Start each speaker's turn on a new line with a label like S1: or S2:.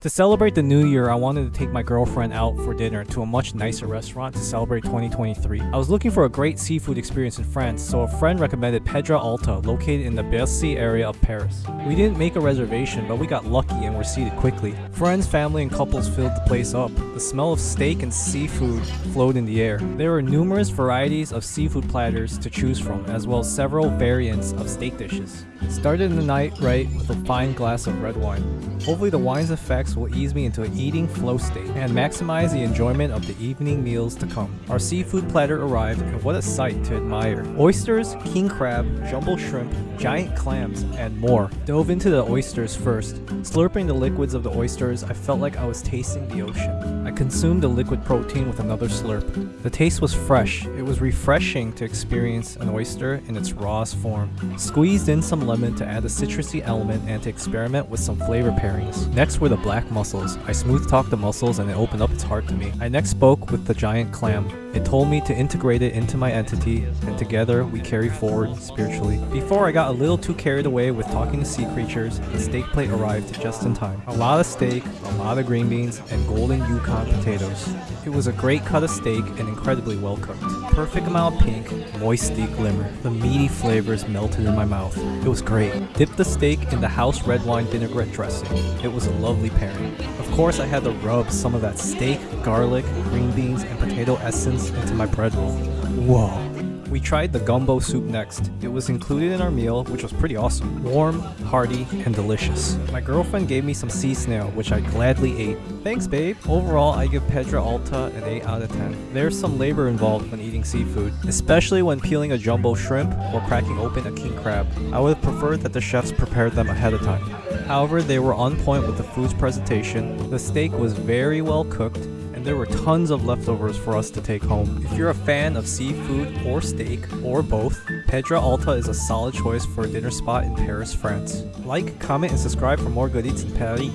S1: To celebrate the new year, I wanted to take my girlfriend out for dinner to a much nicer restaurant to celebrate 2023. I was looking for a great seafood experience in France, so a friend recommended Pedra Alta, located in the Bercy area of Paris. We didn't make a reservation, but we got lucky and were seated quickly. Friends, family, and couples filled the place up. The smell of steak and seafood flowed in the air. There were numerous varieties of seafood platters to choose from, as well as several variants of steak dishes. Started the night right with a fine glass of red wine. Hopefully the wine's effects will ease me into an eating flow state and maximize the enjoyment of the evening meals to come. Our seafood platter arrived and what a sight to admire. Oysters, king crab, jumbo shrimp, giant clams, and more. Dove into the oysters first. Slurping the liquids of the oysters, I felt like I was tasting the ocean. I consumed the liquid protein with another slurp. The taste was fresh. It was refreshing to experience an oyster in its rawest form. Squeezed in some lemon to add a citrusy element and to experiment with some flavor pairings. Next were the black mussels. I smooth talked the mussels and it opened up its heart to me. I next spoke with the giant clam. It told me to integrate it into my entity, and together we carry forward spiritually. Before I got a little too carried away with talking to sea creatures, the steak plate arrived just in time. A lot of steak, a lot of green beans, and golden Yukon potatoes. It was a great cut of steak and incredibly well cooked. Perfect amount of pink, moist steak glimmer. The meaty flavors melted in my mouth. It was great. Dipped the steak in the house red wine vinaigrette dressing. It was a lovely pairing. Of course, I had to rub some of that steak, garlic, green beans, and potato essence into my bread roll. Whoa. We tried the gumbo soup next. It was included in our meal, which was pretty awesome. Warm, hearty, and delicious. My girlfriend gave me some sea snail, which I gladly ate. Thanks, babe. Overall, I give Pedra Alta an 8 out of 10. There's some labor involved when eating seafood, especially when peeling a jumbo shrimp or cracking open a king crab. I would have preferred that the chefs prepared them ahead of time. However, they were on point with the food's presentation. The steak was very well cooked, and there were tons of leftovers for us to take home. If you're a fan of seafood or steak, or both, Pedra Alta is a solid choice for a dinner spot in Paris, France. Like, comment, and subscribe for more good eats in Paris.